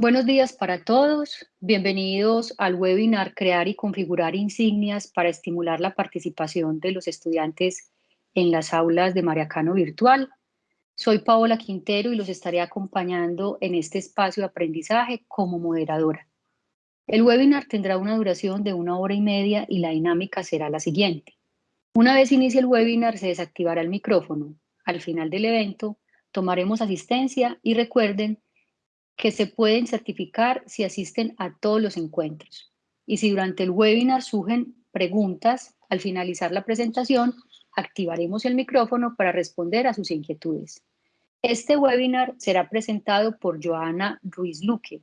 Buenos días para todos. Bienvenidos al webinar Crear y configurar insignias para estimular la participación de los estudiantes en las aulas de Mariacano Virtual. Soy Paola Quintero y los estaré acompañando en este espacio de aprendizaje como moderadora. El webinar tendrá una duración de una hora y media y la dinámica será la siguiente. Una vez inicie el webinar se desactivará el micrófono. Al final del evento tomaremos asistencia y recuerden que se pueden certificar si asisten a todos los encuentros. Y si durante el webinar surgen preguntas, al finalizar la presentación, activaremos el micrófono para responder a sus inquietudes. Este webinar será presentado por Joana Ruiz Luque.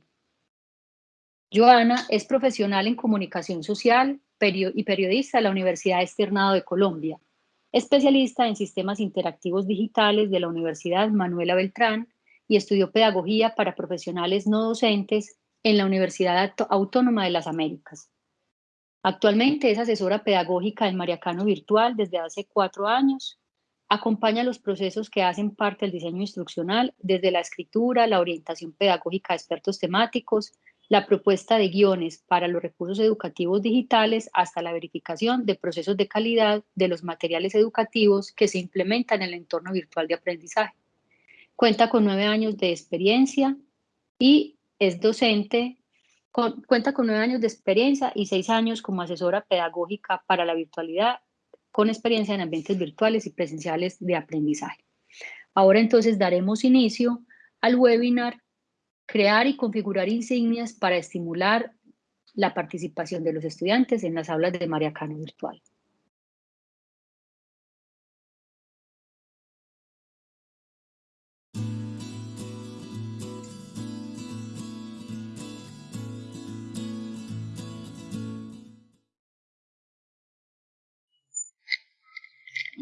Joana es profesional en comunicación social y periodista de la Universidad Externado de Colombia, especialista en sistemas interactivos digitales de la Universidad Manuela Beltrán y estudió pedagogía para profesionales no docentes en la Universidad Autónoma de las Américas. Actualmente es asesora pedagógica en Mariacano Virtual desde hace cuatro años. Acompaña los procesos que hacen parte del diseño instruccional, desde la escritura, la orientación pedagógica de expertos temáticos, la propuesta de guiones para los recursos educativos digitales hasta la verificación de procesos de calidad de los materiales educativos que se implementan en el entorno virtual de aprendizaje. Cuenta con nueve años de experiencia y es docente, cuenta con nueve años de experiencia y seis años como asesora pedagógica para la virtualidad, con experiencia en ambientes virtuales y presenciales de aprendizaje. Ahora entonces daremos inicio al webinar Crear y configurar insignias para estimular la participación de los estudiantes en las aulas de Mariacano Virtual.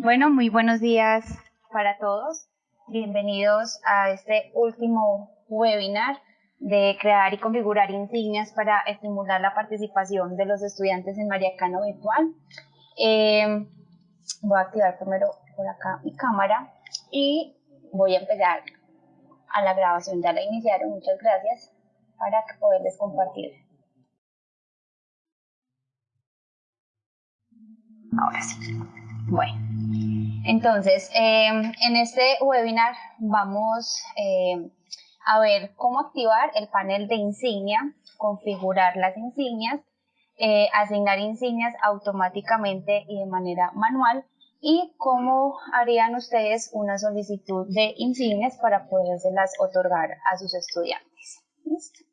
Bueno, muy buenos días para todos. Bienvenidos a este último webinar de crear y configurar insignias para estimular la participación de los estudiantes en Mariacano Virtual. Eh, voy a activar primero por acá mi cámara y voy a empezar a la grabación. Ya la iniciaron, muchas gracias, para poderles compartir. Ahora sí. Bueno, entonces, em, en este webinar vamos em, a ver cómo activar el panel de insignia, configurar las insignias, eh, asignar insignias automáticamente y de manera manual y cómo harían ustedes una solicitud de insignias para podérselas otorgar a sus estudiantes. ¿Listo?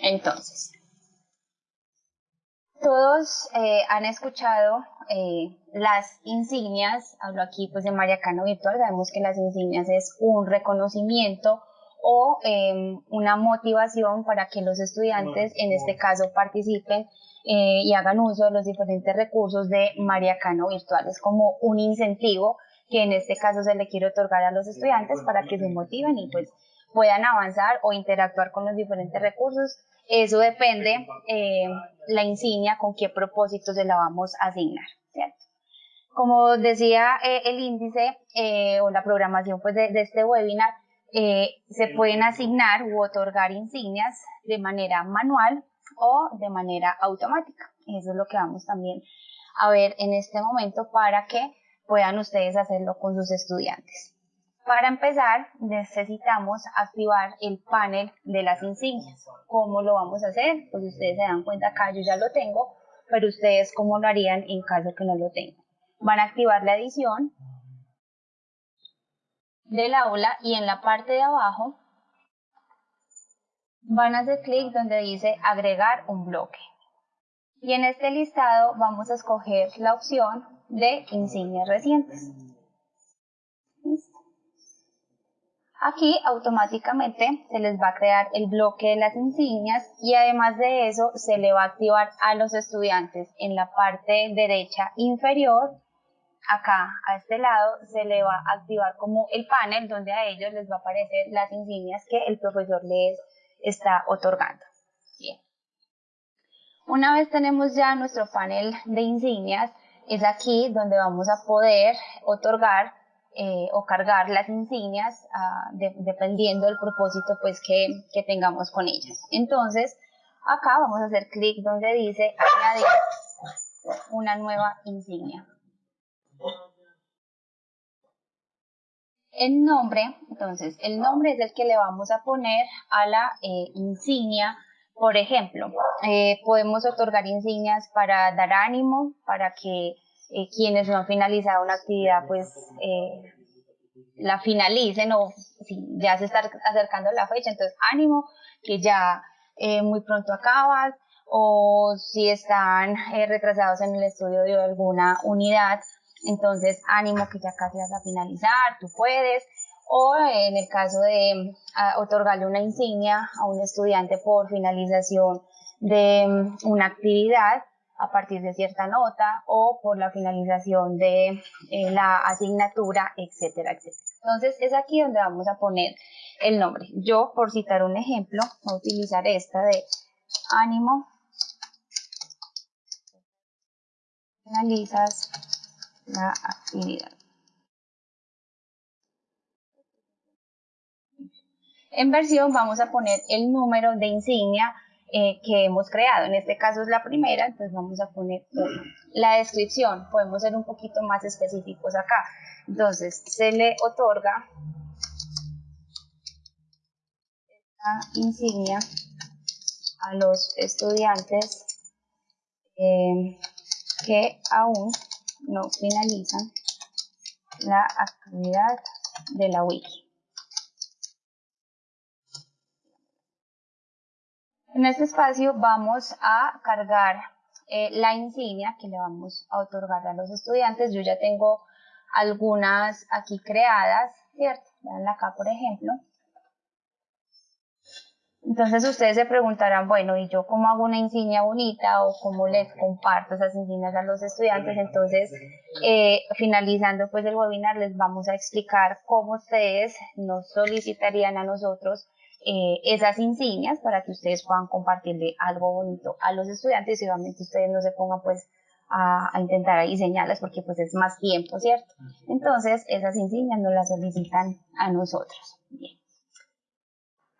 Entonces, todos eh, han escuchado eh, las insignias, hablo aquí pues de Mariacano Virtual, sabemos que las insignias es un reconocimiento o em, una motivación para que los estudiantes, en este caso, participen eh, y hagan uso de los diferentes recursos de Mariacano Virtual. Es como un incentivo que en este caso se le quiere otorgar a los estudiantes para que se motiven y pues puedan avanzar o interactuar con los diferentes recursos. Eso depende eh, la insignia con qué propósito se la vamos a asignar, ¿cierto? Como decía eh, el índice eh, o la programación pues, de, de este webinar, se pueden asignar u otorgar insignias de manera manual o de manera automática. Eso es lo que vamos también a ver en este momento para que puedan ustedes hacerlo con sus estudiantes. Para empezar, necesitamos activar el panel de las insignias. ¿Cómo lo vamos a hacer? Pues ustedes se dan cuenta acá, yo ya lo tengo, pero ustedes cómo lo harían en caso que no lo tengan. Van a activar la edición del aula y en la parte de abajo van a hacer clic donde dice agregar un bloque. Y en este listado vamos a escoger la opción de insignias recientes. Aquí automáticamente se les va a crear el bloque de las insignias y además de eso se le va a activar a los estudiantes en la parte derecha inferior, acá a este lado se le va a activar como el panel donde a ellos les va a aparecer las insignias que el profesor les está otorgando. Bien. Una vez tenemos ya nuestro panel de insignias, es aquí donde vamos a poder otorgar eh, o cargar las insignias ah, dependiendo del propósito pues que, tengamos con ellas. Entonces, acá vamos a hacer clic donde dice añadir una nueva insignia. El nombre, entonces, el nombre es el que le vamos a poner a la eh, insignia. Por ejemplo, eh, podemos otorgar insignias para dar ánimo, para que eh, quienes no han finalizado una actividad, pues la finalicen o si ya se está acercando la fecha, entonces ánimo, que ya muy pronto acabas, o si están retrasados en el estudio de alguna unidad, entonces, ánimo que ya casi vas a finalizar, tú puedes. O en el caso de otorgarle una insignia a un estudiante por finalización de mm, una actividad a partir de cierta nota o por la finalización de eh, la asignatura, etcétera, etcétera. Entonces es aquí donde vamos a poner el nombre. Yo, por citar un ejemplo, voy a utilizar esta de ánimo. Finalizas la actividad. En versión vamos a poner el número de insignia eh, que hemos creado. En este caso es la primera, entonces vamos a poner La descripción, podemos ser un poquito más específicos acá. Entonces, se le otorga esta insignia a los estudiantes eh, que aún no finalizan la actividad de la wiki. En este espacio vamos a cargar eh, la insignia que le vamos a otorgar a los estudiantes. Yo ya tengo algunas aquí creadas, ¿cierto? Vean acá, por ejemplo. Entonces ustedes se preguntarán, bueno, ¿y yo cómo hago una insignia bonita o cómo les comparto esas insignias a los estudiantes? Entonces, eh, finalizando pues el webinar, les vamos a explicar cómo ustedes nos solicitarían a nosotros eh, esas insignias para que ustedes puedan compartirle algo bonito a los estudiantes y obviamente ustedes no se pongan pues a, a, intentar diseñarlas porque pues es más tiempo, ¿cierto? Entonces, esas insignias nos las solicitan a nosotros. Bien.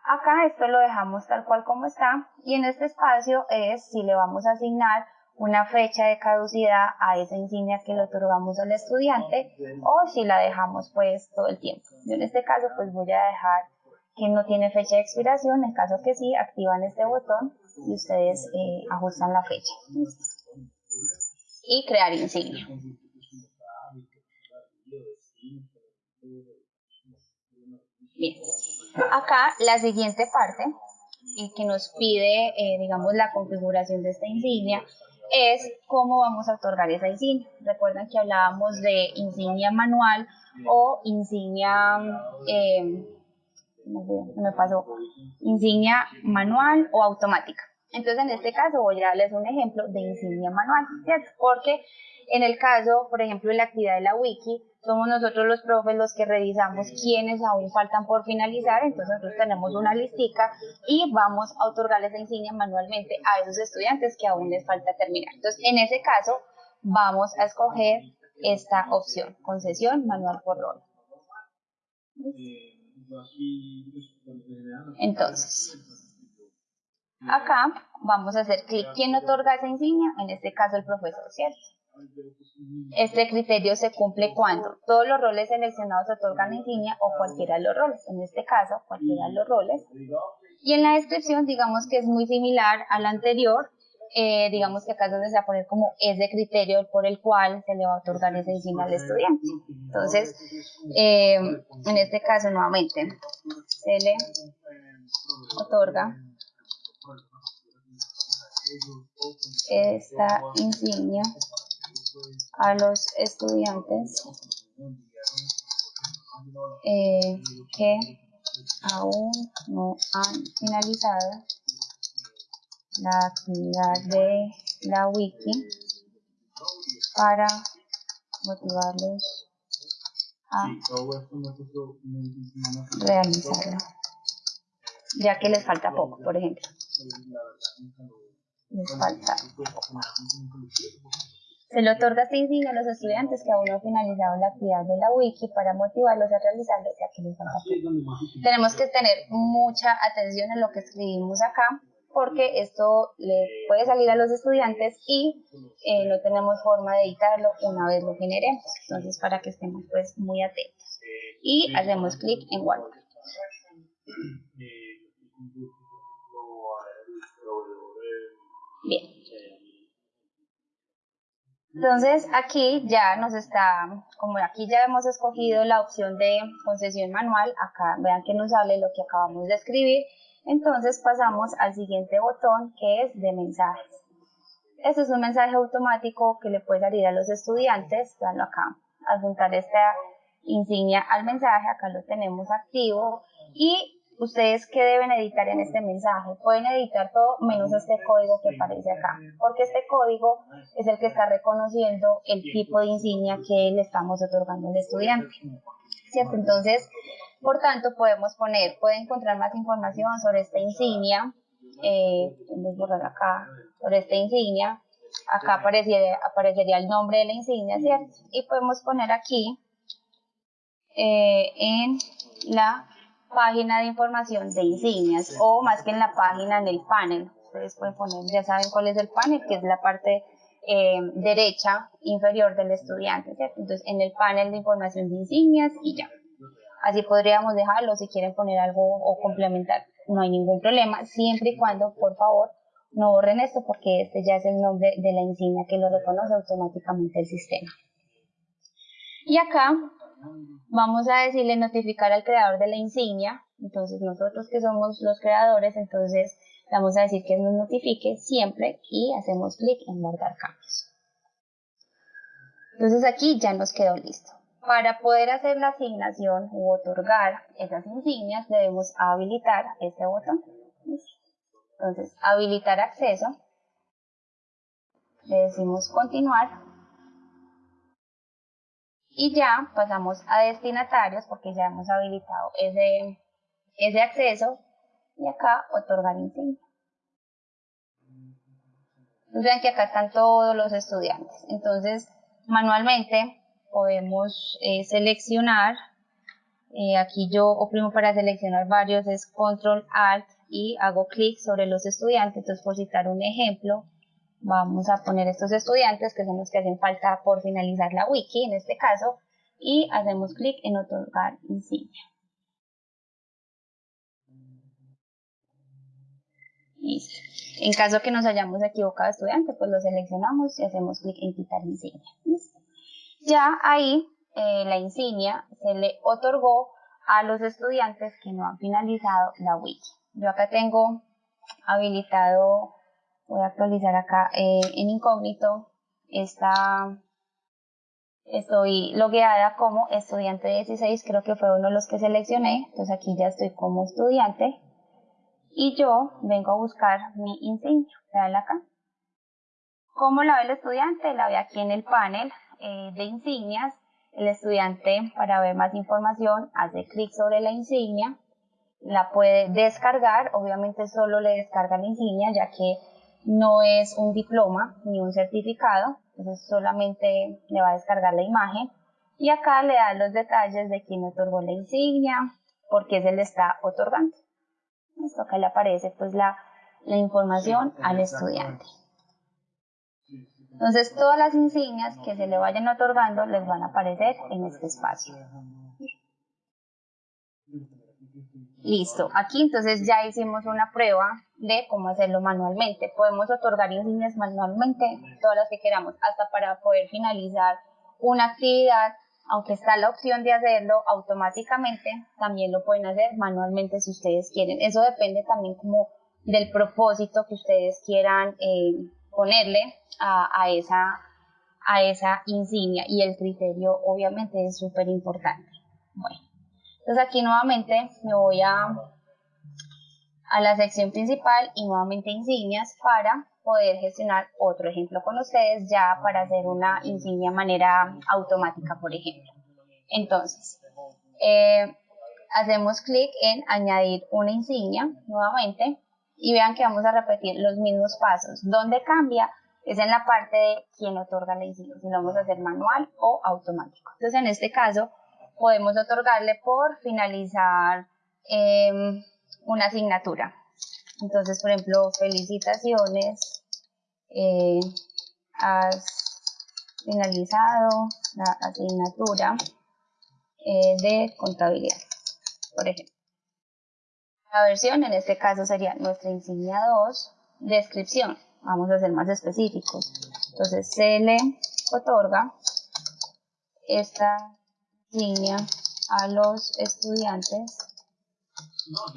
Acá esto lo dejamos tal cual como está y en este espacio es si le vamos a asignar una fecha de caducidad a esa insignia que le otorgamos al estudiante o si la dejamos pues todo el tiempo. Yo en este caso pues voy a dejar que no tiene fecha de expiración, en caso que sí, activan este botón y ustedes eh, ajustan la fecha. Y crear insignia. Bien. Acá la siguiente parte que nos pide, eh, digamos, la configuración de esta insignia es cómo vamos a otorgar esa insignia. Recuerdan que hablábamos de insignia manual o insignia, eh, me pasó, insignia manual o automática. Entonces, en este caso voy a darles un ejemplo de insignia manual, ¿cierto? Porque en el caso, por ejemplo, de la actividad de la wiki, somos nosotros los profes los que revisamos quiénes aún faltan por finalizar, entonces nosotros tenemos una listica y vamos a otorgarles la insignia manualmente a esos estudiantes que aún les falta terminar. Entonces, en ese caso, vamos a escoger esta opción, concesión manual por rol. Entonces, acá vamos a hacer clic quién otorga esa insignia, en este caso el profesor, ¿cierto? Este criterio se cumple cuando todos los roles seleccionados otorgan insignia o cualquiera de los roles, en este caso cualquiera de los roles. Y en la descripción digamos que es muy similar al anterior, eh, digamos que acá es donde se va a poner como ese criterio por el cual se le va a otorgar esa insignia al estudiante. Entonces, eh, en este caso nuevamente se le otorga esta insignia a los estudiantes eh, que aún no han finalizado la actividad de la wiki para motivarlos a realizarlo ya que les falta poco por ejemplo. Les falta se le otorga esta insignia a los estudiantes que aún no han finalizado la actividad de la wiki para motivarlos a realizarlo ya que les falta Tenemos que tener mucha atención en lo que escribimos acá porque esto le puede salir a los estudiantes y eh, no tenemos forma de editarlo una vez lo generemos. Entonces, para que estemos pues muy atentos. Y hacemos clic en guardar. Bien. Entonces aquí ya nos está, como aquí ya hemos escogido la opción de concesión manual, acá vean que nos sale lo que acabamos de escribir entonces pasamos al siguiente botón que es de mensajes. Este es un mensaje automático que le puede salir a los estudiantes, veanlo acá, adjuntar esta insignia al mensaje, acá lo tenemos activo y ustedes qué deben editar en este mensaje. Pueden editar todo menos este código que aparece acá, porque este código es el que está reconociendo el tipo de insignia que le estamos otorgando al estudiante. ¿Cierto? Entonces, por tanto, podemos poner, puede encontrar más información sobre esta insignia, eh, borrar acá, sobre esta insignia, acá aparecería, aparecería el nombre de la insignia, ¿cierto? Y podemos poner aquí, eh, en la página de información de insignias, o más que en la página, en el panel. Ustedes pueden poner, ya saben cuál es el panel, que es la parte eh, derecha inferior del estudiante, ¿cierto? Entonces, en el panel de información de insignias y ya. Así podríamos dejarlo si quieren poner algo o complementar. No hay ningún problema, siempre y cuando, por favor, no borren esto porque este ya es el nombre de la insignia que lo reconoce automáticamente el sistema. Y acá vamos a decirle notificar al creador de la insignia. Entonces nosotros que somos los creadores, entonces vamos a decir que nos notifique siempre y hacemos clic en guardar cambios. Entonces aquí ya nos quedó listo. Para poder hacer la asignación u otorgar esas insignias debemos habilitar este botón. Entonces, habilitar acceso. Le decimos continuar. Y ya pasamos a destinatarios porque ya hemos habilitado ese, ese acceso. Y acá otorgar insignia. Entonces vean que acá están todos los estudiantes. Entonces, manualmente podemos eh, seleccionar, eh, aquí yo oprimo para seleccionar varios, es control alt y hago clic sobre los estudiantes, entonces por citar un ejemplo, vamos a poner estos estudiantes que son los que hacen falta por finalizar la wiki en este caso, y hacemos clic en otorgar insignia. En caso que nos hayamos equivocado estudiante, pues lo seleccionamos y hacemos clic en quitar insignia. Ya ahí eh, la insignia se le otorgó a los estudiantes que no han finalizado la wiki. Yo acá tengo habilitado, voy a actualizar acá eh, en incógnito, está, estoy logueada como estudiante 16, creo que fue uno de los que seleccioné, entonces aquí ya estoy como estudiante y yo vengo a buscar mi insignia, vean acá. ¿Cómo la ve el estudiante? La ve aquí en el panel, eh, de insignias, el estudiante para ver más información hace clic sobre la insignia, la puede descargar, obviamente solo le descarga la insignia ya que no es un diploma ni un certificado, entonces solamente le va a descargar la imagen y acá le da los detalles de quién otorgó la insignia, por qué se le está otorgando. Esto acá le aparece pues la, la información al estudiante. Entonces todas las insignias que se le vayan otorgando les van a aparecer en este espacio. Listo, aquí entonces ya hicimos una prueba de cómo hacerlo manualmente. Podemos otorgar insignias manualmente, todas las que queramos, hasta para poder finalizar una actividad, aunque está la opción de hacerlo automáticamente, también lo pueden hacer manualmente si ustedes quieren. Eso depende también como del propósito que ustedes quieran eh, ponerle a, esa, a esa insignia y el criterio obviamente es súper importante. Bueno, entonces aquí nuevamente me voy a, a la sección principal y nuevamente insignias para poder gestionar otro ejemplo con ustedes ya para hacer una insignia de manera automática, por ejemplo. Entonces, eh, hacemos clic en añadir una insignia nuevamente y vean que vamos a repetir los mismos pasos. ¿Dónde cambia? Es en la parte de quién otorga la insignia, si lo vamos a hacer manual o automático. Entonces, en este caso, podemos otorgarle por finalizar em, una asignatura. Entonces, por ejemplo, felicitaciones, eh, has finalizado la asignatura eh, de contabilidad, por ejemplo. La versión en este caso sería nuestra insignia 2, descripción. Vamos a ser más específicos. Entonces se le otorga esta insignia a los estudiantes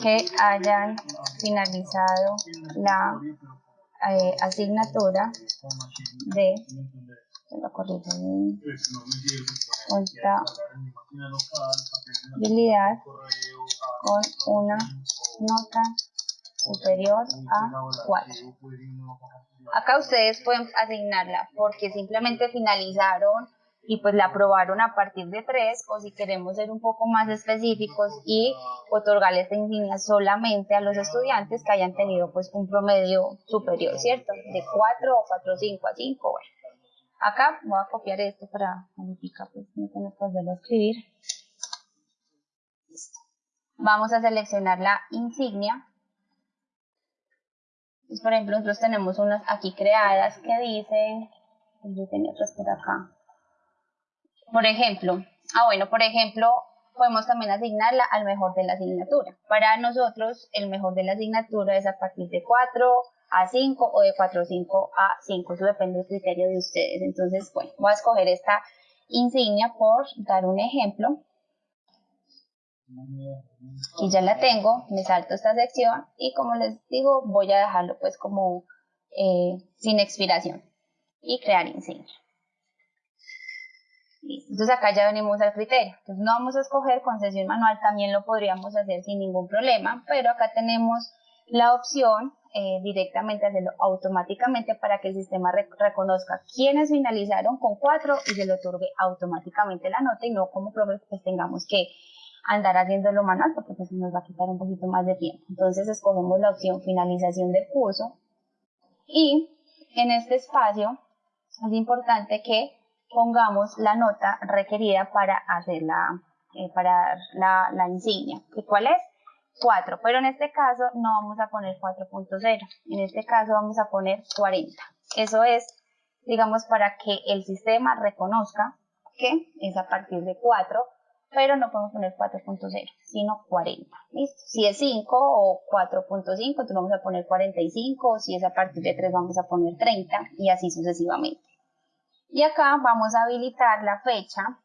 que hayan finalizado la eh, asignatura de contabilidad con una nota superior a 4. Acá ustedes pueden asignarla porque simplemente finalizaron y pues la aprobaron a partir de 3 o si queremos ser un poco más específicos y otorgarle esta insignia solamente a los estudiantes que hayan tenido pues un promedio superior, ¿cierto? De 4 o 4, 5 a 5, bueno. Acá voy a copiar esto para modificar, pues no tengo que volverlo a escribir. Vamos a seleccionar la insignia. Pues, por ejemplo, nosotros tenemos unas aquí creadas que dicen, pues, yo tenía otras por acá. Por ejemplo, ah bueno, por ejemplo, podemos también asignarla al mejor de la asignatura. Para nosotros, el mejor de la asignatura es a partir de 4 a 5 o de 4 5 a 5. Eso depende del criterio de ustedes. Entonces, bueno, voy a escoger esta insignia por dar un ejemplo y ya la tengo, me salto esta sección y como les digo voy a dejarlo pues como eh, sin expiración y crear insignia. Entonces acá ya venimos al criterio. Entonces no vamos a escoger concesión manual, también lo podríamos hacer sin ningún problema, pero acá tenemos la opción eh, directamente hacerlo automáticamente para que el sistema reconozca quiénes finalizaron con 4 y se le otorgue automáticamente la nota y no como profes pues tengamos que andar haciéndolo manual porque pues nos va a quitar un poquito más de tiempo. Entonces escogemos la opción finalización del curso y en este espacio es importante que pongamos la nota requerida para hacer la, eh, para la, la insignia. ¿Y cuál es? 4, pero en este caso no vamos a poner 4.0, en este caso vamos a poner 40. Eso es, digamos, para que el sistema reconozca que es a partir de 4 pero no podemos poner 4.0, sino 40. ¿Listo? Si es 5 o 4.5, entonces vamos a poner 45, o si es a partir de 3 vamos a poner 30 y así sucesivamente. Y acá vamos a habilitar la fecha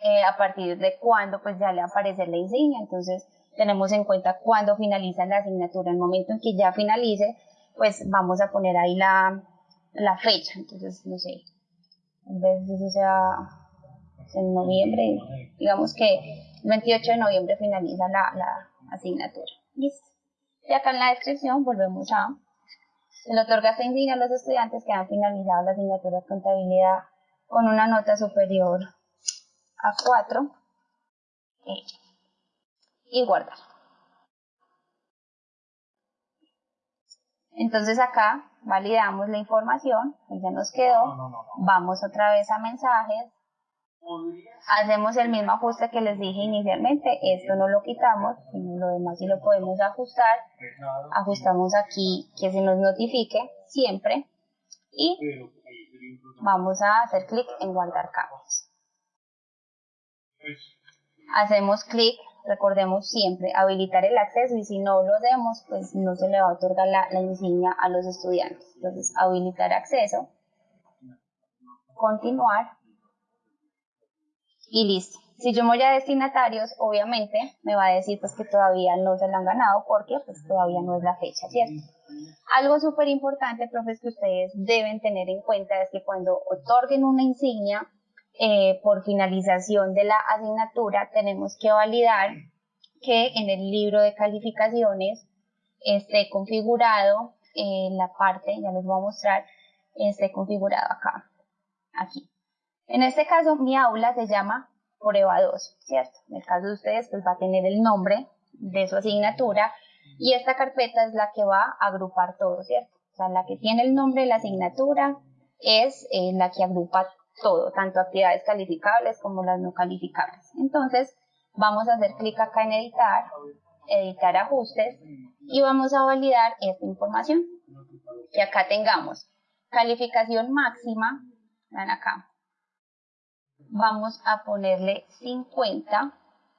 eh, a partir de cuando pues ya le aparece la insignia, entonces tenemos en cuenta cuándo finaliza la asignatura, el momento en que ya finalice, pues vamos a poner ahí la, la fecha, entonces no sé, en vez de eso sea en noviembre, digamos que el 28 de noviembre finaliza la, la asignatura. Listo. Y acá en la descripción volvemos a, se le otorga esta insignia a los estudiantes que han finalizado la asignatura de contabilidad con una nota superior a 4 eh, y guardar. Entonces acá validamos la información, ya nos quedó, vamos otra vez a mensajes, Hacemos el mismo ajuste que les dije inicialmente, esto no lo quitamos, sino lo demás sí lo podemos ajustar. Ajustamos aquí que se nos notifique siempre y vamos a hacer clic en guardar cambios. Hacemos clic, recordemos siempre, habilitar el acceso y si no lo hacemos, pues no se le va a otorgar la, insignia a los estudiantes. Entonces, habilitar acceso, continuar y listo. Si yo me voy a destinatarios, obviamente me va a decir pues que todavía no se la han ganado porque pues todavía no es la fecha, ¿cierto? Algo súper importante, profes, que ustedes deben tener en cuenta es que cuando otorguen una insignia eh, por finalización de la asignatura, tenemos que validar que en el libro de calificaciones esté configurado en la parte, ya les voy a mostrar, esté configurado acá, aquí. En este caso, mi aula se llama prueba 2, ¿cierto? En el caso de ustedes, pues va a tener el nombre de su asignatura Y esta carpeta es la que va a agrupar todo, ¿cierto? O sea, la que tiene el nombre de la asignatura es eh, la que agrupa todo, tanto actividades calificables como las no calificables. Entonces, vamos a hacer clic acá en editar, editar ajustes y vamos a validar esta información. Que acá tengamos calificación máxima, ven acá, vamos a ponerle 50,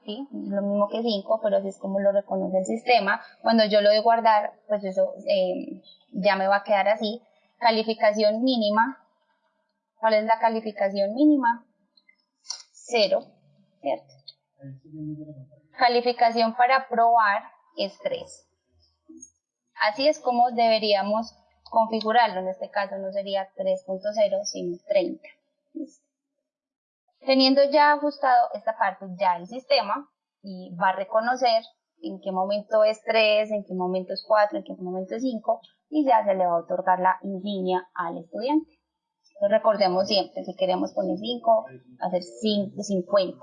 ¿sí? lo mismo que 5, pero así es como lo reconoce el sistema. Cuando yo lo de guardar, pues eso eh, ya me va a quedar así. Calificación mínima, ¿cuál es la calificación mínima? 0, ¿cierto? Calificación para probar es 3. Así es como deberíamos configurarlo. En este caso no sería 3.0, sino 30. Teniendo ya ajustado esta parte, ya el sistema y va a reconocer en qué momento es 3, en qué momento es 4, en qué momento es 5 y ya se le va a otorgar la insignia al estudiante. Entonces recordemos siempre, si queremos poner 5, hacer 5, 50,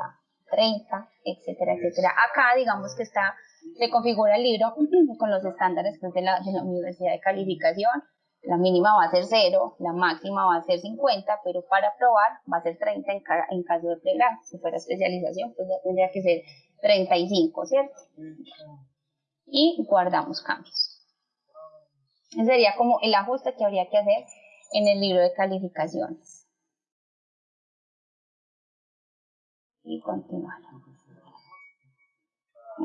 30, etcétera, etcétera. Acá digamos que está, se configura el libro con los estándares pues, de, la, de la Universidad de Calificación. La mínima va a ser 0, la máxima va a ser 50, pero para probar va a ser 30 en, en caso de pregrado. Si fuera especialización, pues ya tendría que ser 35, ¿cierto? Y guardamos cambios. Ese sería como el ajuste que habría que hacer en el libro de calificaciones. y continuar.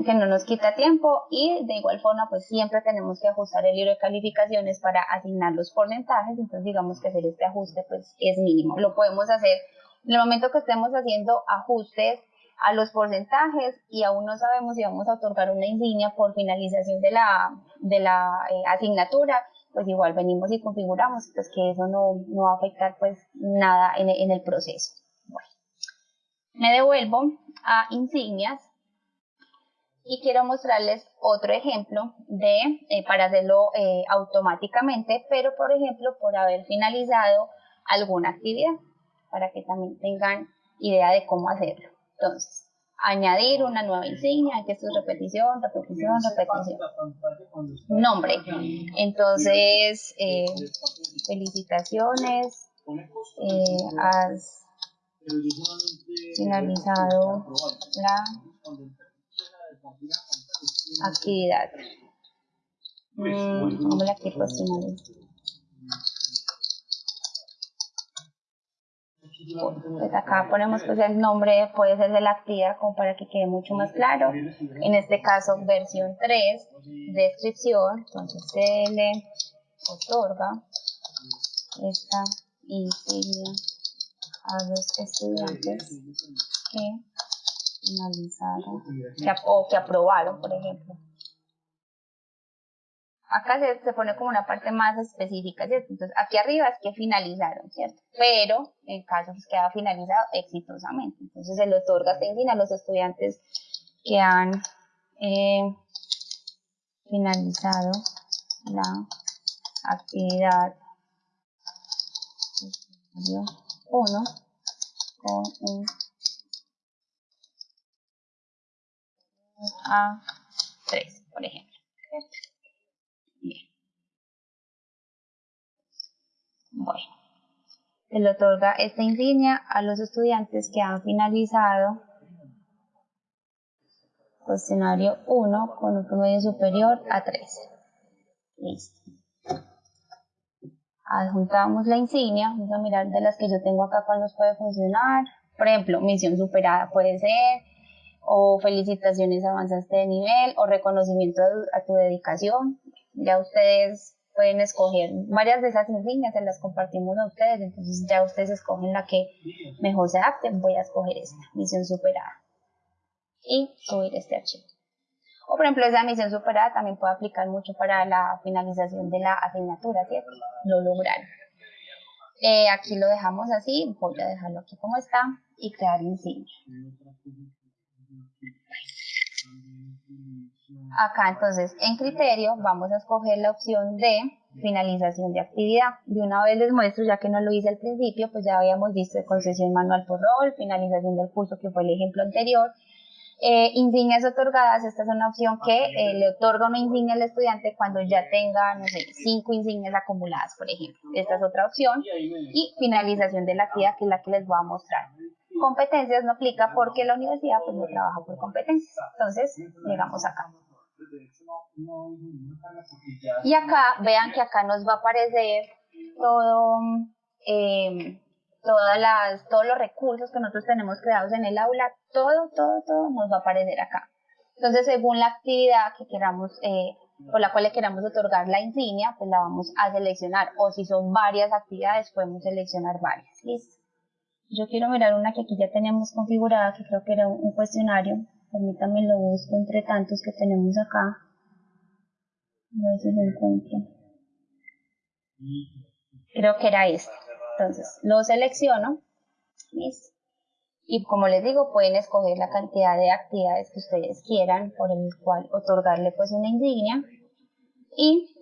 Que no nos quita tiempo y de igual forma pues siempre tenemos que ajustar el libro de calificaciones para asignar los porcentajes, entonces digamos que hacer este ajuste pues es mínimo. Lo podemos hacer en el momento que estemos haciendo ajustes a los porcentajes y aún no sabemos si vamos a otorgar una insignia por finalización de la, de la eh, asignatura, pues igual venimos y configuramos, pues que eso no, no va a afectar pues nada en, el proceso. Me devuelvo a insignias y quiero mostrarles otro ejemplo de eh, para hacerlo eh, automáticamente, pero por ejemplo por haber finalizado alguna actividad, para que también tengan idea de cómo hacerlo. Entonces, añadir una nueva insignia, que esto es repetición, repetición, repetición. Nombre. Entonces, eh, felicitaciones, finalizado la actividad. Mm, la aquí pues Pues acá ponemos pues el nombre, puede ser de la actividad como para que quede mucho más claro. En este caso versión 3, descripción, entonces se le otorga esta insignia a los estudiantes que finalizaron o que aprobaron, por ejemplo. Acá se, pone como una parte más específica, ¿cierto? Entonces, aquí arriba es que finalizaron, ¿cierto? Pero, en caso pues queda finalizado exitosamente. Entonces, se le otorga esta a los estudiantes que han eh, finalizado la actividad 1 con un A3, por ejemplo. Bueno, se le otorga esta insignia a los estudiantes que han finalizado cuestionario 1 con un promedio superior a 3. Listo adjuntamos la insignia, vamos a mirar de las que yo tengo acá cuál nos puede funcionar. Por ejemplo, misión superada puede ser, o felicitaciones avanzaste de nivel, o reconocimiento a tu dedicación. Ya ustedes pueden escoger varias de esas insignias, se las compartimos a ustedes, entonces ya ustedes escogen la que mejor se adapte. Voy a escoger esta, misión superada. Y subir este archivo. O por ejemplo, esa misión superada también puede aplicar mucho para la finalización de la asignatura, ¿cierto? Lo lograron. Eh, aquí lo dejamos así, voy a dejarlo aquí como está y crear insignia. Acá entonces en criterio vamos a escoger la opción de finalización de actividad. De una vez les muestro, ya que no lo hice al principio, pues ya habíamos visto concesión manual por rol, finalización del curso que fue el ejemplo anterior, Eh, insignias otorgadas, esta es una opción que eh, le otorga una insignia al estudiante cuando ya tenga, no sé, cinco insignias acumuladas, por ejemplo. Esta es otra opción. Y finalización de la actividad, que es la que les voy a mostrar. Competencias no aplica porque la universidad pues no trabaja por competencias. Entonces, llegamos acá. Y acá, vean que acá nos va a aparecer todo, eh, todas las, todos los recursos que nosotros tenemos creados en el aula, todo, todo, todo nos va a aparecer acá. Entonces, según la actividad que queramos, eh, por la cual le queramos otorgar la insignia, pues la vamos a seleccionar. O si son varias actividades, podemos seleccionar varias. Listo. Yo quiero mirar una que aquí ya tenemos configurada, que creo que era un cuestionario. Permítanme lo busco entre tantos que tenemos acá. A ver si lo encuentro. Creo que era este. Entonces, lo selecciono. Y como les digo, pueden escoger la cantidad de actividades que ustedes quieran por el cual otorgarle pues una insignia. Y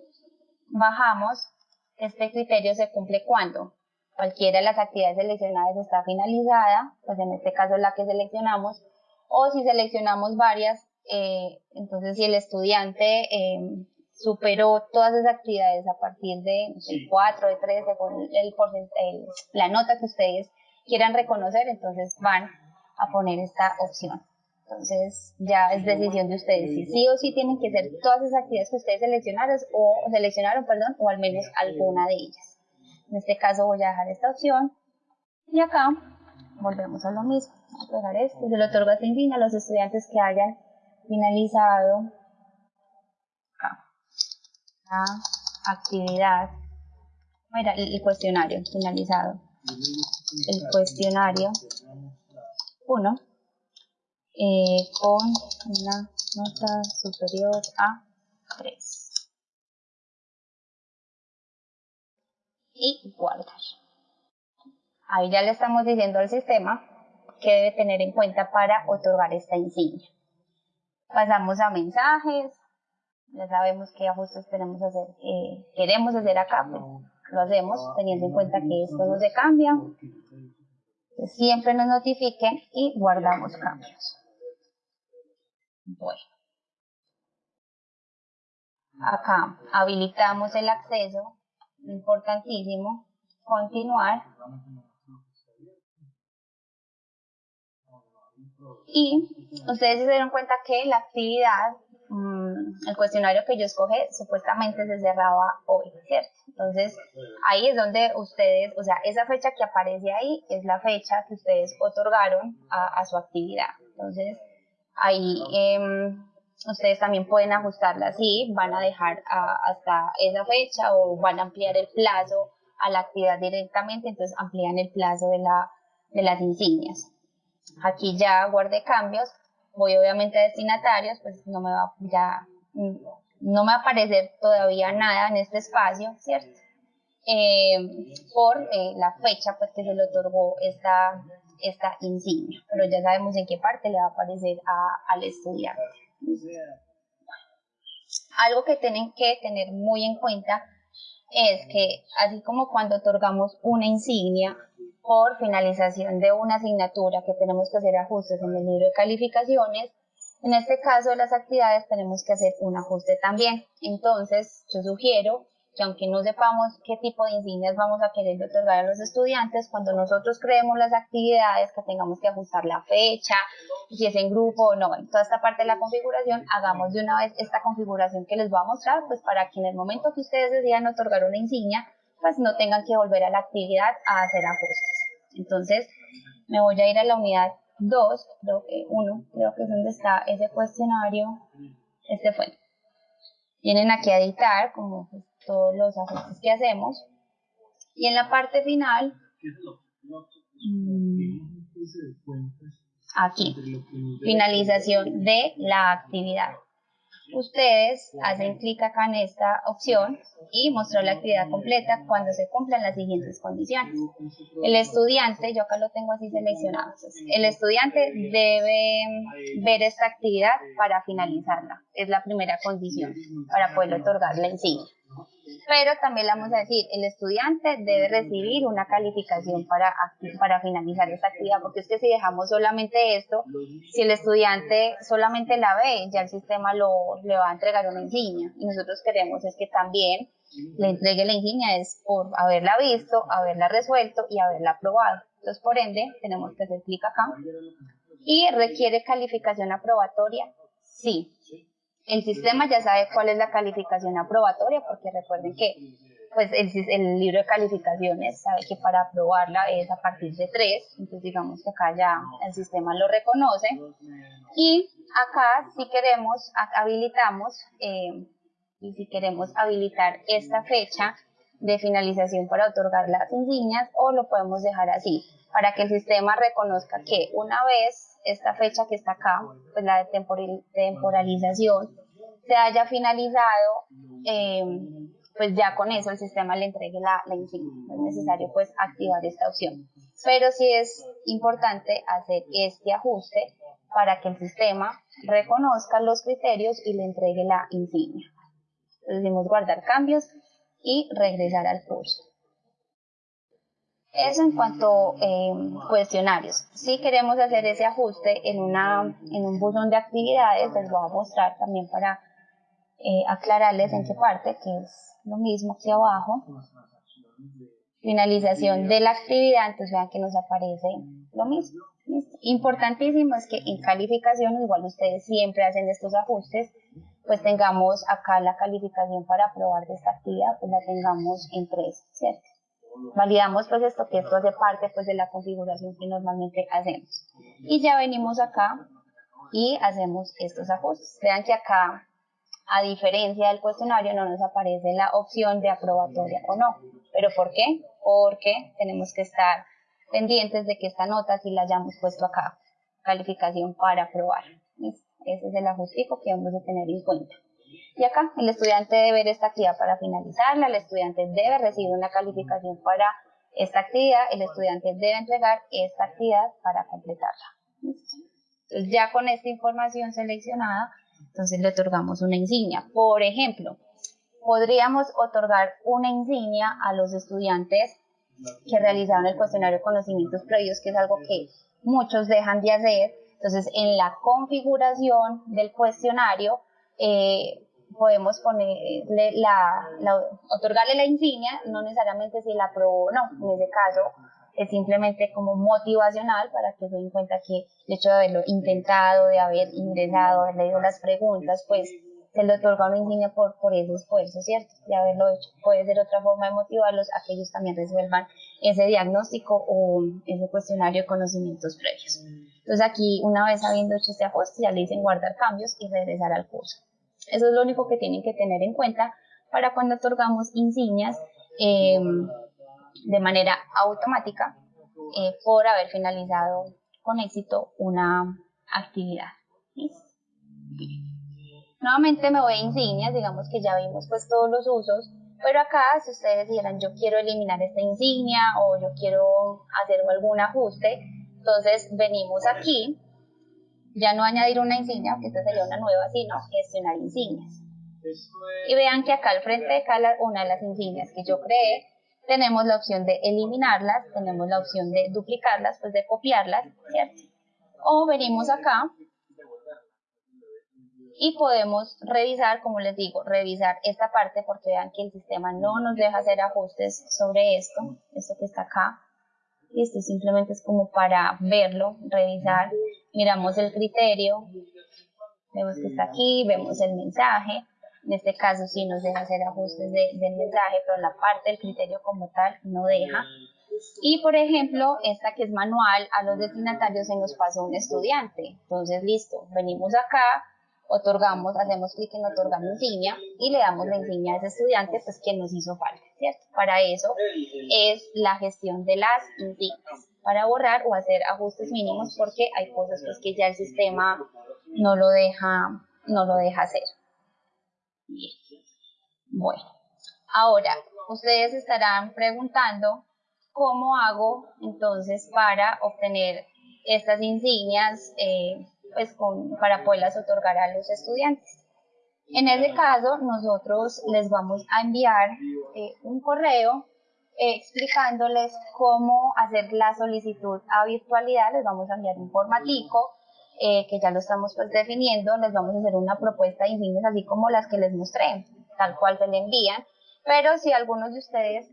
bajamos. Este criterio se cumple cuando cualquiera de las actividades seleccionadas está finalizada, pues en este caso la que seleccionamos, o si seleccionamos varias, eh, entonces si el estudiante eh, superó todas esas actividades a partir de 4, de 3, según el la nota que ustedes quieran reconocer, entonces van a poner esta opción. Entonces ya es decisión de ustedes si sí o sí tienen que hacer todas esas actividades que ustedes seleccionaron o seleccionaron, perdón, o al menos alguna de ellas. En este caso voy a dejar esta opción. Y acá volvemos a lo mismo. Voy a pegar esto, se lo otorgo a los estudiantes que hayan finalizado la actividad, mira, el, cuestionario finalizado, el cuestionario 1 eh, con una nota superior a 3 y guardar. Ahí ya le estamos diciendo al sistema que debe tener en cuenta para otorgar esta insignia. Pasamos a mensajes, ya sabemos qué ajustes tenemos hacer, eh, queremos hacer acá, pues lo hacemos teniendo en cuenta que esto no se cambia. Siempre nos notifiquen y guardamos cambios. Bueno. Acá habilitamos el acceso, importantísimo, continuar. Y ustedes se dieron cuenta que la actividad Mm, el cuestionario que yo escogí supuestamente se cerraba hoy, ¿cierto? Entonces, ahí es donde ustedes, o sea, esa fecha que aparece ahí es la fecha que ustedes otorgaron a, su actividad. Entonces, ahí em, ustedes también pueden ajustarla así, van a dejar hasta esa fecha o van a ampliar el plazo a la actividad directamente, entonces amplían el plazo de, la, de las insignias. Aquí ya guardé cambios voy obviamente a destinatarios, pues no me va ya no me va a aparecer todavía nada en este espacio, ¿cierto? Eh, por eh, la fecha pues que se le otorgó esta, esta insignia, pero ya sabemos en qué parte le va a aparecer al estudiante. Algo que tienen que tener muy en cuenta es que así como cuando otorgamos una insignia, por finalización de una asignatura que tenemos que hacer ajustes en el libro de calificaciones. En este caso las actividades tenemos que hacer un ajuste también. Entonces, yo sugiero que aunque no sepamos qué tipo de insignias vamos a querer otorgar a los estudiantes, cuando nosotros creemos las actividades, que tengamos que ajustar la fecha, si es en grupo no, en toda esta parte de la configuración, hagamos de una vez esta configuración que les voy a mostrar, pues para que en el momento que ustedes decidan otorgar una insignia, pues no tengan que volver a la actividad a hacer ajustes. Entonces, me voy a ir a la unidad 2, creo que 1, creo que es donde está ese cuestionario. Este fue. Vienen aquí a editar, como pues, todos los ajustes que hacemos. Y en la parte final, mm, aquí, finalización de la actividad ustedes hacen clic acá en esta opción y mostrar la actividad completa cuando se cumplan las siguientes condiciones. El estudiante, yo acá lo tengo así seleccionado, el estudiante debe ver esta actividad para finalizarla. Es la primera condición para poder otorgar la insignia. Pero también le vamos a decir, el estudiante debe recibir una calificación para, para finalizar esta actividad, porque es que si dejamos solamente esto, si el estudiante solamente la ve, ya el sistema lo, le va a entregar una insignia. Y nosotros queremos es que también le entregue la insignia es por haberla visto, haberla resuelto y haberla aprobado. Entonces, por ende, tenemos que hacer clic acá. ¿Y requiere calificación aprobatoria? Sí. El sistema ya sabe cuál es la calificación aprobatoria, porque recuerden que pues el, libro de calificaciones sabe que para aprobarla es a partir de 3, entonces digamos que acá ya el sistema lo reconoce. Y acá si queremos, habilitamos, eh, y si queremos habilitar esta fecha de finalización para otorgar las insignias o lo podemos dejar así, para que el sistema reconozca que una vez esta fecha que está acá, pues la de temporalización, se haya finalizado, eh, pues ya con eso el sistema le entregue la, la insignia. No es necesario pues activar esta opción. Pero sí es importante hacer este ajuste para que el sistema reconozca los criterios y le entregue la insignia. Entonces decimos guardar cambios y regresar al curso. Eso en cuanto a eh, cuestionarios. Si queremos hacer ese ajuste en, una, en un buzón de actividades, les voy a mostrar también para eh, aclararles en qué parte, que es lo mismo aquí abajo. Finalización de la actividad, entonces vean que nos aparece lo mismo. Importantísimo es que en calificación, igual ustedes siempre hacen estos ajustes, pues tengamos acá la calificación para aprobar de esta actividad, pues la tengamos en 3, ¿cierto? validamos pues esto que esto hace parte pues de la configuración que normalmente hacemos. Y ya venimos acá y hacemos estos ajustes. Vean que acá a diferencia del cuestionario no nos aparece la opción de aprobatoria o no. Pero ¿por qué? porque tenemos que estar pendientes de que esta nota si la hayamos puesto acá calificación para aprobar ese es el ajustico que vamos a tener en cuenta y acá el estudiante debe ver esta actividad para finalizarla, el estudiante debe recibir una calificación para esta actividad, el estudiante debe entregar esta actividad para completarla. Entonces ya con esta información seleccionada, entonces le otorgamos una insignia. Por ejemplo, podríamos otorgar una insignia a los estudiantes que realizaron el cuestionario de conocimientos previos, que es algo que muchos dejan de hacer. Entonces, en la configuración del cuestionario, eh, podemos ponerle la, otorgarle la insignia, no necesariamente si la aprobó o no, en ese caso es simplemente como motivacional para que se den cuenta que el hecho de haberlo intentado, de haber ingresado, haber leído las preguntas, pues se le otorga una insignia por, por ese esfuerzo, ¿cierto? De haberlo hecho. Puede ser otra forma de motivarlos a que ellos también resuelvan ese diagnóstico o ese cuestionario de conocimientos previos. Entonces aquí, una vez habiendo hecho este ajuste, ya le dicen guardar cambios y regresar al curso. Eso es lo único que tienen que tener en cuenta para cuando otorgamos insignias em, de manera automática eh, por haber finalizado con éxito una actividad. Nuevamente me voy a insignias, digamos que ya vimos pues todos los usos, pero acá si ustedes dijeran yo quiero eliminar esta insignia o yo quiero hacer algún ajuste, entonces venimos aquí ya no añadir una insignia, que esta sería una nueva, sino gestionar insignias. Y vean que acá al frente de cada una de las insignias que yo creé, tenemos la opción de eliminarlas, tenemos la opción de duplicarlas, pues de copiarlas, ¿cierto? O venimos acá y podemos revisar, como les digo, revisar esta parte porque vean que el sistema no nos deja hacer ajustes sobre esto, esto que está acá. Y esto simplemente es como para verlo, revisar miramos el criterio, vemos que está aquí, vemos el mensaje, en este caso sí nos deja hacer ajustes del mensaje, pero la parte del criterio como tal no deja. Y por ejemplo, esta que es manual, a los destinatarios se nos pasa un estudiante. Entonces, listo, venimos acá, otorgamos, hacemos clic en otorgar insignia y le damos la insignia a ese estudiante, pues que nos hizo falta, ¿cierto? Para eso es la gestión de las insignias para borrar o hacer ajustes mínimos porque hay cosas pues, que ya el sistema no lo deja, no lo deja hacer. Bueno, ahora ustedes estarán preguntando cómo hago entonces para obtener estas insignias eh, pues con, para poderlas otorgar a los estudiantes. En ese caso, nosotros les vamos a enviar eh, un correo eh, explicándoles cómo hacer la solicitud a virtualidad. Les vamos a enviar un formatico eh, que ya lo estamos pues definiendo. Les vamos a hacer una propuesta de insignias así como las que les mostré, tal cual se le envían. Pero si algunos de ustedes,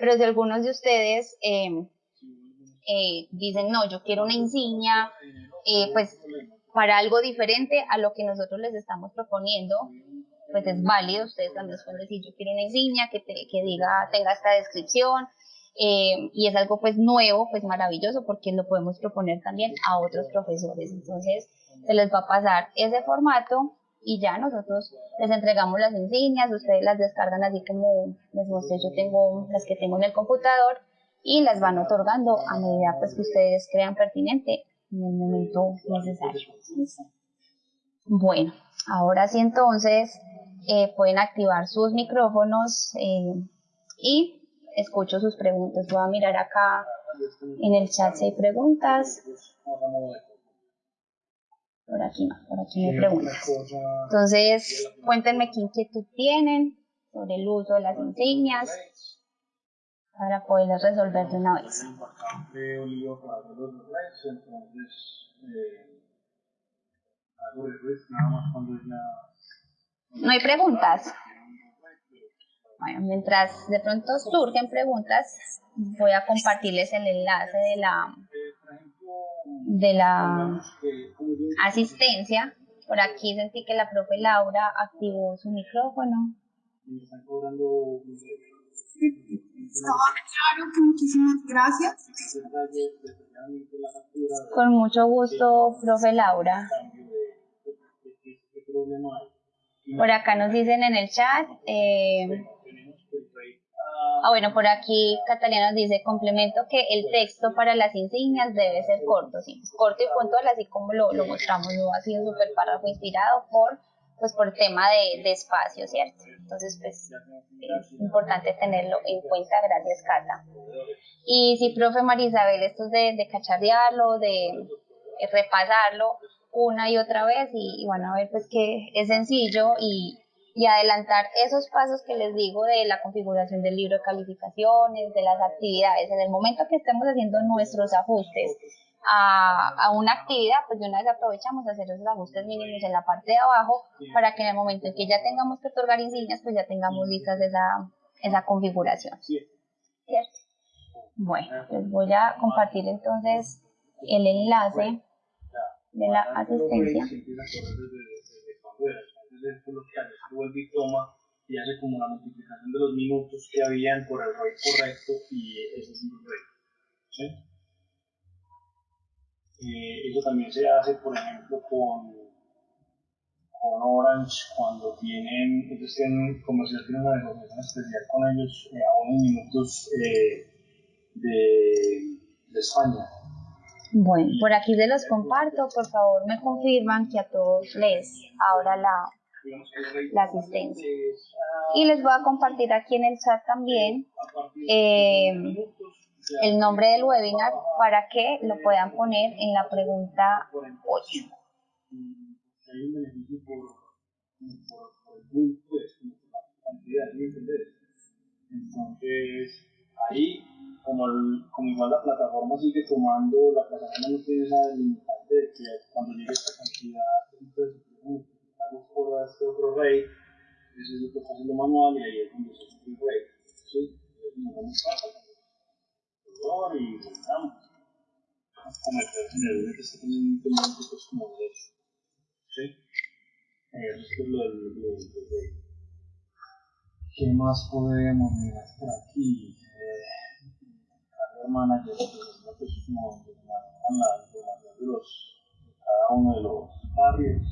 pero si algunos de ustedes dicen, no, yo quiero una insignia, pues para algo diferente a lo que nosotros les estamos proponiendo, pues es válido, ustedes también pueden decir, yo quiero una insignia que, que diga, tenga esta descripción, eh, y es algo pues nuevo, pues maravilloso, porque lo podemos proponer también a otros profesores, entonces se les va a pasar ese formato y ya nosotros les entregamos las insignias, ustedes las descargan así como les mostré, yo tengo las que tengo en el computador y las van otorgando a medida pues que ustedes crean pertinente en el momento necesario. Bueno, ahora sí entonces eh, pueden activar sus micrófonos eh, y escucho sus preguntas. Voy a mirar acá en el chat si hay preguntas. Por aquí no, por aquí no hay preguntas. Entonces, cuéntenme qué inquietud tienen sobre el uso de las insignias para poderles resolver de una vez. No hay preguntas. Bueno, mientras de pronto surgen preguntas, voy a compartirles el enlace de la de la asistencia. Por aquí sentí que la profe Laura activó su micrófono. Claro, muchísimas gracias. Con mucho gusto, profe Laura. Por acá nos dicen en el chat. Eh, ah, bueno, por aquí Catalina nos dice, complemento que el texto para las insignias debe ser corto, sí, corto y puntual, así como lo, lo mostramos, no ha sido un super párrafo inspirado por, pues por tema de, de espacio, ¿cierto? Entonces, pues es importante tenerlo en cuenta, gracias Cata. Y sí, profe Marisabel, esto es de, cacharrearlo, de repasarlo, una y otra vez y, bueno, a ver pues que es sencillo y, y adelantar esos pasos que les digo de la configuración del libro de calificaciones, de las actividades. En el momento que estemos haciendo nuestros ajustes a, a, una actividad, pues de una vez aprovechamos a hacer esos ajustes mínimos en la parte de abajo para que en el momento en que ya tengamos que otorgar insignias, pues ya tengamos listas esa, esa configuración. ¿Cierto? Bueno, les voy a compartir entonces el enlace de la asistencia. y hace como la multiplicación de los minutos que habían por el ROI correcto y ese es un ROI. ¿sí? Eh, eso también se hace, por ejemplo, con, con Orange cuando tienen, ellos tienen, comercial tienen una negociación especial con ellos eh, a unos minutos eh, de, de España. Bueno, por aquí se los comparto, por favor me confirman que a todos les abra la, la asistencia. Y les voy a compartir aquí en el chat también el nombre del webinar para que lo puedan poner en la pregunta 8. Entonces, ahí como, el, como igual la plataforma sigue tomando, la plataforma no tiene esa limitante de que cuando llegue esta cantidad, entonces multiplicarlos por este otro rey, eso es lo que está haciendo manual y ahí es donde se sube el rey. ¿sí? Nos damos cuenta, y volvamos. Como el general que está teniendo pues como de eso. ¿sí? Eso es lo del. ¿Qué más podemos mirar por aquí? manager, pues, como manejan la información de, los, cada uno de los barrios.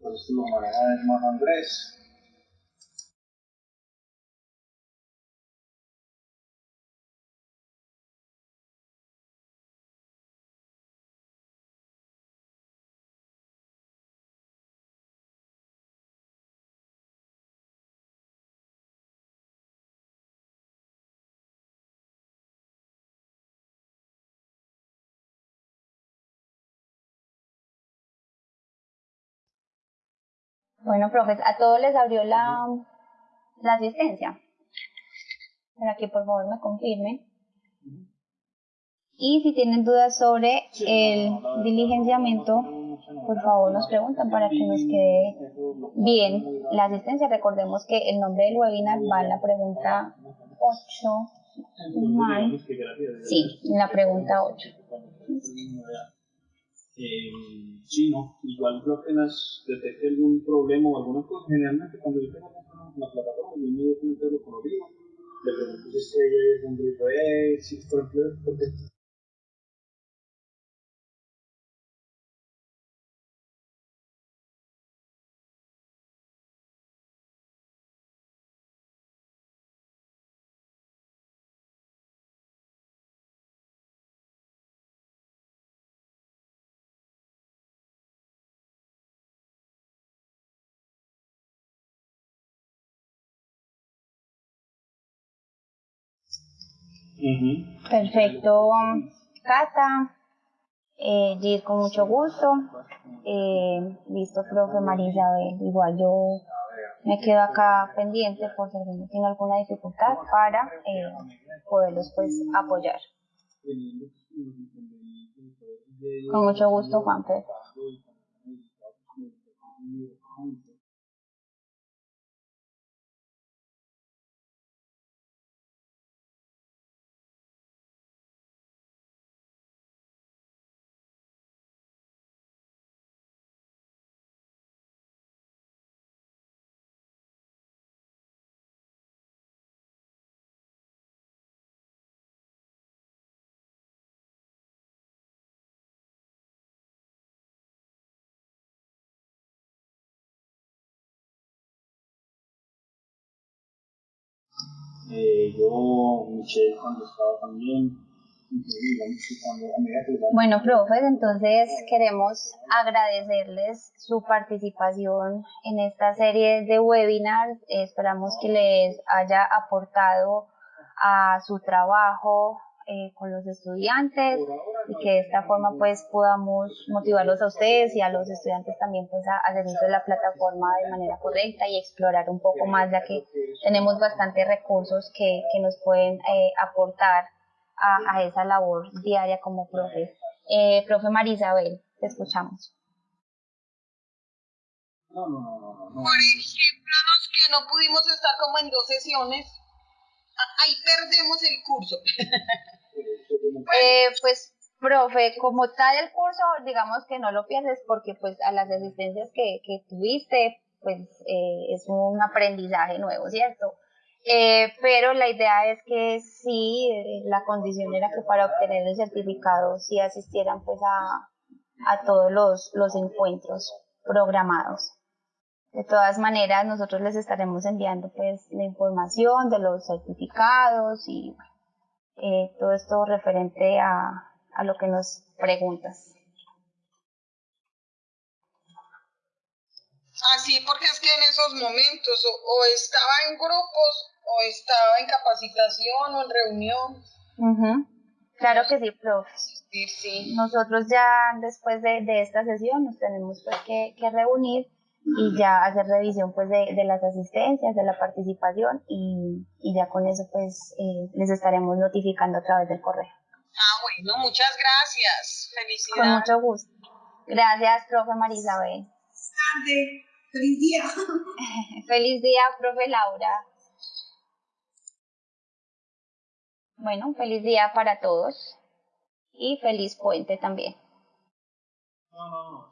Pues esto lo maneja el hermano Andrés. Bueno, profes, a todos les abrió la, la asistencia. Para que por favor me confirmen. Y si tienen dudas sobre el diligenciamiento, por favor nos preguntan para que nos quede bien la asistencia. Recordemos que el nombre del webinar va en la pregunta 8. Mal. Sí, en la pregunta 8. Eh, sí, no, igual yo apenas detecte algún problema o alguna cosa, generalmente cuando yo tengo una plataforma, yo inmediatamente lo conozco, le pregunto si es eh, si por ejemplo, porque Perfecto, Cata. Eh, con mucho gusto. Eh, listo, profe María Isabel. Igual yo me quedo acá pendiente por si alguien tiene alguna dificultad para eh, poderlos pues apoyar. Con mucho gusto, Juan Pedro. Yo, cuando estaba también, bueno, profes, entonces queremos agradecerles su participación en esta serie de webinars. Esperamos que les haya aportado a su trabajo, eh, con los estudiantes y que de esta forma pues podamos motivarlos a ustedes y a los estudiantes también pues a hacer uso de la plataforma de manera correcta y explorar un poco más ya que tenemos bastantes recursos que, que nos pueden eh, aportar a, a, esa labor diaria como profe. Eh, profe Marisabel, te escuchamos. Por ejemplo, los que no pudimos estar como en dos sesiones, ahí perdemos el curso. Eh, pues, profe, como tal el curso, digamos que no lo pierdes porque pues a las asistencias que, que tuviste, pues eh, es un aprendizaje nuevo, ¿cierto? Eh, pero la idea es que sí, la condición era que para obtener el certificado sí asistieran pues a, a todos los, los encuentros programados. De todas maneras, nosotros les estaremos enviando pues la información de los certificados y eh, todo esto referente a, a lo que nos preguntas. Así, porque es que en esos momentos o, estaba en grupos o estaba en capacitación o en reunión. Claro que sí, profe. Sí, sí. Nosotros ya después de, de esta sesión nos tenemos pues que, que reunir y ya hacer revisión pues de, de, las asistencias, de la participación y, y ya con eso pues eh, les estaremos notificando a través del correo. Ah, bueno, muchas gracias. Felicidades. Con mucho gusto. Gracias, profe Marisabel. Tarde. Feliz día. Feliz día, profe Laura. Bueno, feliz día para todos y feliz puente también. No, no, no.